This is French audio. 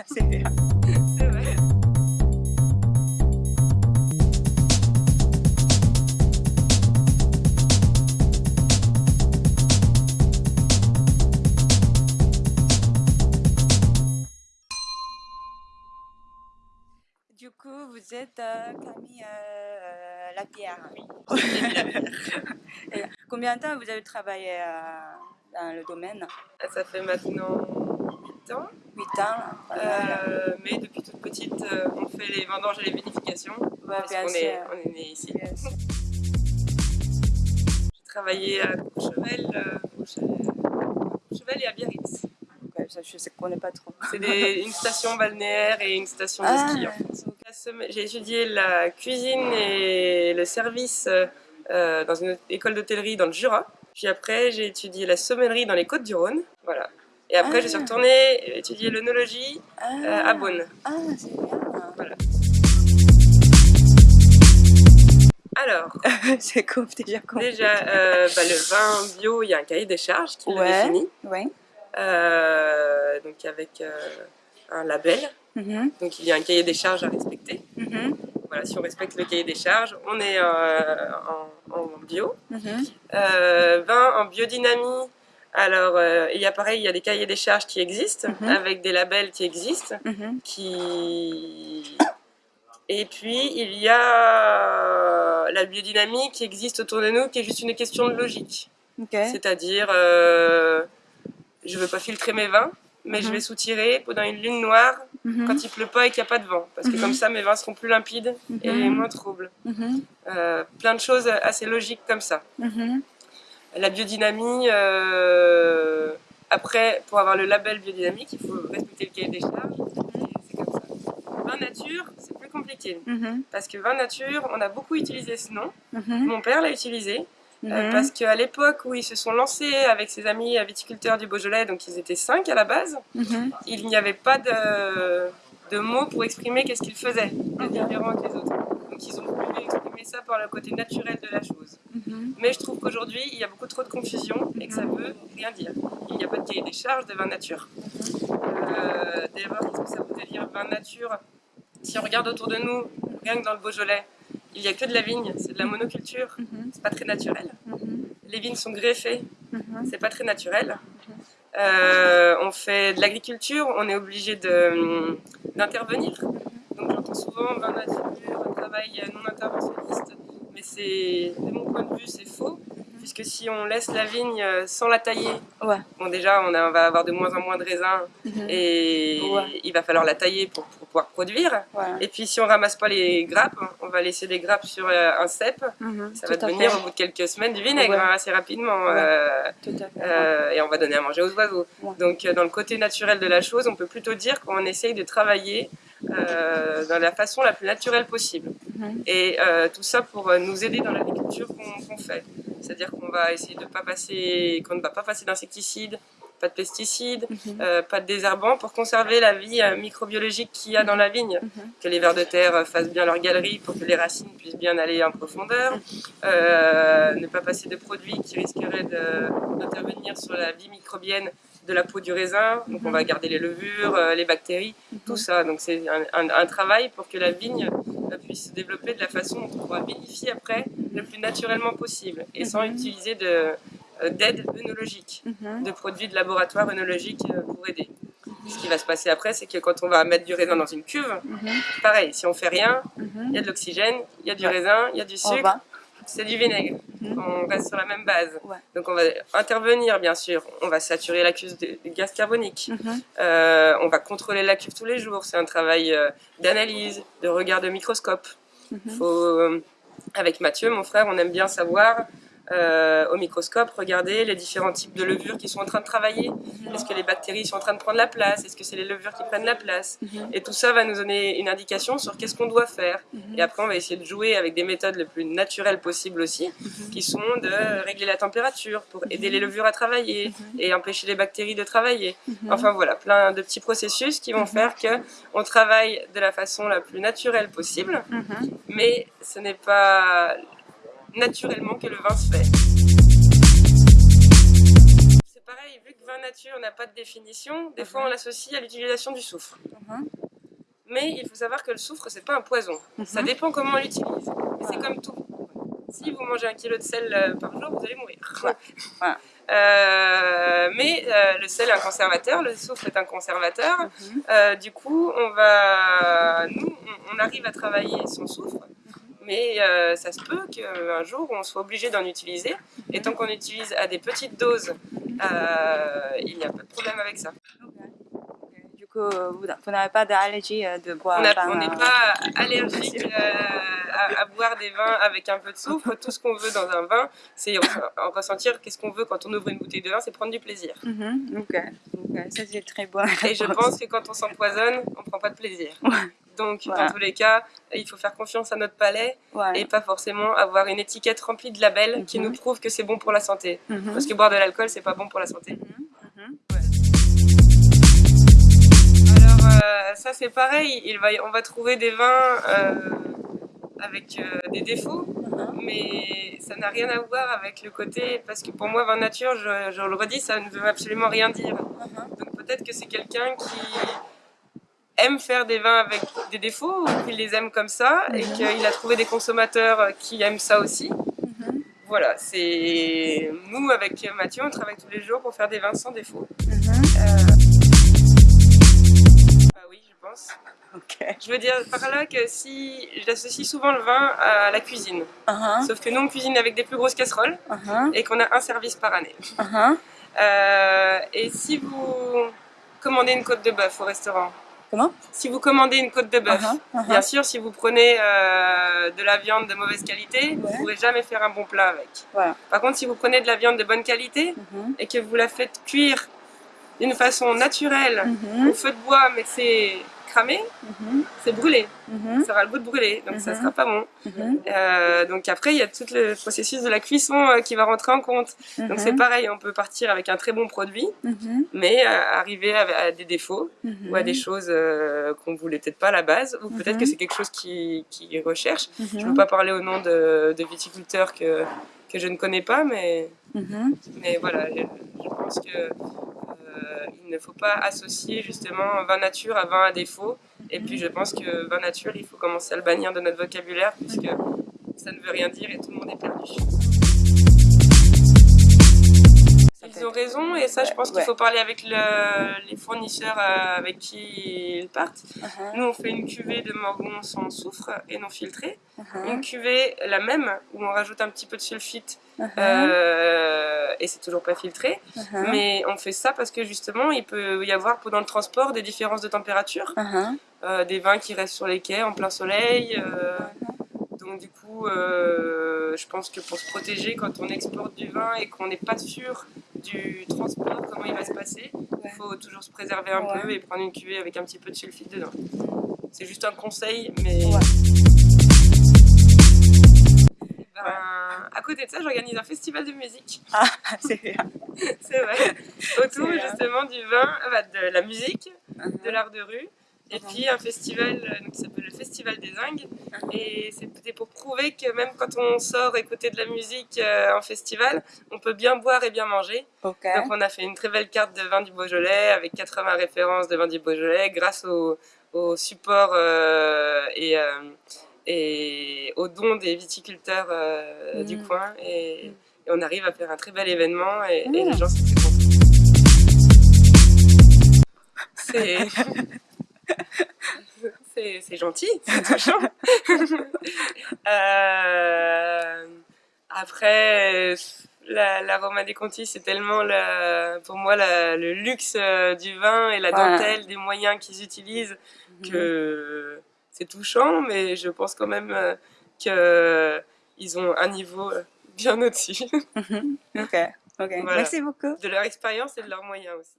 Du coup, vous êtes euh, Camille euh, Lapierre. Et combien de temps vous avez travaillé euh, dans le domaine? Ça fait maintenant 8 ans. 8 ans. Euh, mais depuis toute petite, euh, on fait les vendanges et les vinifications. Ouais, parce qu'on est, on est né ici. J'ai travaillé à Courchevel, euh, Courchevel, Courchevel et à Biarritz. Ouais, ça, je ne connais pas trop. C'est une station balnéaire et une station de Ah. ski en fait. J'ai étudié la cuisine et le service euh, dans une école d'hôtellerie dans le Jura. Puis après, j'ai étudié la sommellerie dans les Côtes-du-Rhône. Voilà. Et après, Ah. je suis retournée étudier l'œnologie Ah, euh, à Beaune. Ah, c'est bien. Voilà. Alors, c'est cool, déjà euh, bah, le vin bio, il y a un cahier des charges qui le Ouais. définit. Oui. Euh, donc avec euh, un label. Mhm, Donc il y a un cahier des charges à respecter. mhm, Voilà, si on respecte le cahier des charges, on est en, en bio. mhm. Euh, vin en biodynamie. Alors, euh, il y a pareil, il y a des cahiers des charges qui existent, Mhm. avec des labels qui existent, Mhm. qui... Et puis, il y a la biodynamie qui existe autour de nous, qui est juste une question de logique. C'est-à-dire, euh, je veux pas filtrer mes vins, mais je Mhm. vais soutirer pendant une lune noire quand il pleut pas et qu'il n'y a pas de vent. Parce que comme ça, mes vins seront plus limpides et moins troubles. Euh, plein de choses assez logiques comme ça. La biodynamie, euh, après, pour avoir le label biodynamique, il faut respecter le cahier des charges. C'est comme ça. Vin nature, c'est plus compliqué. Mhm, Parce que vin nature, on a beaucoup utilisé ce nom. mhm, Mon père l'a utilisé. euh, mhm. parce qu'à l'époque où ils se sont lancés avec ses amis viticulteurs du Beaujolais, donc ils étaient cinq à la base, il n'y avait pas de, de mots pour exprimer qu'est-ce qu'ils faisaient de différent que les autres. Donc ils ont voulu exprimer ça par le côté naturel de la chose. Mhm. Mais je trouve qu'aujourd'hui, il y a beaucoup trop de confusion et que ça veut rien dire. Il n'y a pas de cahier des charges de vin nature. Euh, D'abord, qu'est-ce que ça voudrait dire vin nature? Si on regarde autour de nous, rien que dans le Beaujolais, il n'y a que de la vigne, c'est de la monoculture, Mhm. c'est pas très naturel. Mhm. Les vignes sont greffées, Mhm. c'est pas très naturel. Euh, on fait de l'agriculture, on est obligé d'intervenir. Donc j'entends souvent vin nature, un travail non interventionniste, mais c'est, de mon point de vue, c'est faux, puisque si on laisse la vigne euh, sans la tailler, Ouais. bon déjà on, a- on va avoir de moins en moins de raisins Mhm. et Ouais. il va falloir la tailler pour, pour pouvoir produire. Ouais. Et puis si on ramasse pas les grappes, on va laisser des grappes sur euh, un cep, Mhm. ça Tout va devenir fait. au bout de quelques semaines du vinaigre hein, assez rapidement. Euh, euh, et on va donner à manger aux oiseaux. Donc dans le côté naturel de la chose, on peut plutôt dire qu'on essaye de travailler euh, dans la façon la plus naturelle possible. Mhm. Et euh, tout ça pour euh, nous aider dans l'agriculture qu'on fait. C'est-à-dire qu'on va essayer de pas passer, qu'on ne va pas passer d'insecticides, pas de pesticides, Mhm. euh, pas de désherbants pour conserver la vie microbiologique qu'il y a dans la vigne. Mhm. Que les vers de terre fassent bien leur galerie pour que les racines puissent bien aller en profondeur. Euh, ne pas passer de produits qui risqueraient d'intervenir sur la vie microbienne de la peau du raisin. Donc on va garder les levures, euh, les bactéries, tout ça. Donc c'est un, un- un travail pour que la vigne euh, puisse se développer de la façon dont on pourra vinifier après le plus naturellement possible et sans Mhm. utiliser euh, d'aide œnologique Mhm. de produits de laboratoire œnologique pour aider. Ce qui va se passer après, c'est que quand on va mettre du raisin dans une cuve, Mhm. pareil, si on fait rien, Mhm. il y a de l'oxygène, il y a du raisin, il y a du sucre. C'est du vinaigre. Mhm. On reste sur la même base. Ouais. Donc on va intervenir, bien sûr. On va saturer la cuve de, de gaz carbonique. Mhm. Euh, on va contrôler la cuve tous les jours. C'est un travail euh, d'analyse, de regard de microscope. Mhm. Faut, euh, avec Mathieu, mon frère, on aime bien savoir euh, au microscope, regarder les différents types de levures qui sont en train de travailler. Est-ce que les bactéries sont en train de prendre la place? Est-ce que c'est les levures qui prennent la place? Mhm. Et tout ça va nous donner une indication sur qu'est-ce qu'on doit faire. Mhm. Et après, on va essayer de jouer avec des méthodes les plus naturelles possibles aussi, Mhm. qui sont de régler la température pour aider les levures à travailler et empêcher les bactéries de travailler. Mhm. Enfin voilà, plein de petits processus qui vont Mhm. faire que on travaille de la façon la plus naturelle possible, Mhm. mais ce n'est pas naturellement que le vin se fait. C'est pareil, vu que vin nature n'a pas de définition, des fois on l'associe à l'utilisation du soufre. Mhm. Mais il faut savoir que le soufre, c'est pas un poison. Ça Mhm. dépend comment on l'utilise. C'est comme tout. Si vous mangez un kilo de sel euh, par jour, vous allez mourir. Ouais. Voilà. Euh, mais euh, le sel est un conservateur, le soufre est un conservateur. Euh, du coup, on va, nous, on, on arrive à travailler son soufre, mais euh, ça se peut qu'un jour on soit obligé d'en utiliser. Et tant qu'on utilise à des petites doses, euh, il n'y a pas de problème avec ça. Du coup, vous, n'avez pas d'allergie euh, de boire On n'est pas allergique à, à boire des vins avec un peu de soufre. Tout ce qu'on veut dans un vin, c'est en ressentir qu'est-ce qu'on veut quand on ouvre une bouteille de vin, c'est prendre du plaisir. Ok. Ça c'est très bon. Et je pense que quand on s'empoisonne, on prend pas de plaisir. Ouais. Donc, Voilà. dans tous les cas, il faut faire confiance à notre palais et pas forcément avoir une étiquette remplie de labels qui Mhm. nous prouvent que c'est bon pour la santé. Mhm. Parce que boire de l'alcool, c'est pas bon pour la santé. Mhm. Alors, euh, ça c'est pareil, il va, on va trouver des vins euh, avec euh, des défauts, mais ça n'a rien à voir avec le côté, parce que pour moi, vin nature, je, je le redis, ça ne veut absolument rien dire. Donc peut-être que c'est quelqu'un qui aime faire des vins avec des défauts, ou qu'il les aime comme ça, et Mhm. qu'il a trouvé des consommateurs qui aiment ça aussi. Mhm. Voilà, c'est nous avec Mathieu, on travaille tous les jours pour faire des vins sans défaut. Mhm. Ah oui, je pense. Je veux dire par là que si j'associe souvent le vin à la cuisine, Mhm. sauf que nous on cuisine avec des plus grosses casseroles Mhm. et qu'on a un service par année. Mhm. Euh, et si vous commandez une côte de bœuf au restaurant, Comment si vous commandez une côte de bœuf, Mhm. Mhm. bien sûr si vous prenez euh, de la viande de mauvaise qualité, vous ne pourrez jamais faire un bon plat avec. Voilà. Par contre si vous prenez de la viande de bonne qualité Mhm. et que vous la faites cuire d'une façon naturelle au feu de bois mais c'est cramé, Mhm. c'est brûlé. Mhm. ça aura le goût de brûler, donc ça Mhm. sera pas bon. Mhm. Euh, donc après, il y a tout le processus de la cuisson euh, qui va rentrer en compte. Donc c'est pareil, on peut partir avec un très bon produit, mais euh, arriver à, à des défauts ou à des choses qu'on voulait peut-être pas à la base, ou peut-être que c'est quelque chose qui, qui recherche. Je ne veux pas parler au nom de, de viticulteurs que, que je ne connais pas, mais, mais voilà, je, je pense que il ne faut pas associer justement vin nature à vin à défaut. Et puis je pense que vin nature, il faut commencer à le bannir de notre vocabulaire puisque ça ne veut rien dire et tout le monde est perdu. Ils ont raison et ça je pense qu'il Ouais. faut parler avec le- les fournisseurs euh, avec qui ils partent. Mhm. Nous on fait une cuvée de morgon sans soufre et non filtrée. Mhm. Une cuvée la même où on rajoute un petit peu de sulfite Mhm. euh, et c'est toujours pas filtré. Mhm. Mais on fait ça parce que justement, il peut y avoir pendant le transport des différences de température, euh, des vins qui restent sur les quais en plein soleil. euh, donc du coup, euh, je pense que pour se protéger, quand on exporte du vin et qu'on n'est pas sûr du transport, comment il va se passer, il Ouais. faut toujours se préserver un Ouais. peu et prendre une cuvée avec un petit peu de sulfite dedans. C'est juste un conseil, mais... Ben, à côté de ça, j'organise un festival de musique. Ah, c'est bien. C'est vrai. Autour justement du vin, bah, de la musique, Mhm. de l'art de rue, et puis un festival euh, donc, qui s'appelle le Festival des Zingues. Et c'est peut-être pour prouver que même quand on sort écouter de la musique euh, en festival, on peut bien boire et bien manger. Donc on a fait une très belle carte de vin du Beaujolais avec 80 références de vin du Beaujolais grâce au, au support euh, et, euh, et aux dons des viticulteurs euh, du coin. Et, et on arrive à faire un très bel événement et, et Mhm. les gens sont très contents. C'est... c'est, gentil, c'est touchant. Euh, après, la, la Roma dei Conti, c'est tellement la- pour moi la- le luxe euh, du vin et la Ouais. dentelle des moyens qu'ils utilisent Mhm. que c'est touchant, mais je pense quand même euh, qu'ils ont un niveau bien au-dessus Mhm. Ok. Voilà. Merci beaucoup. de leur expérience et de leurs moyens aussi.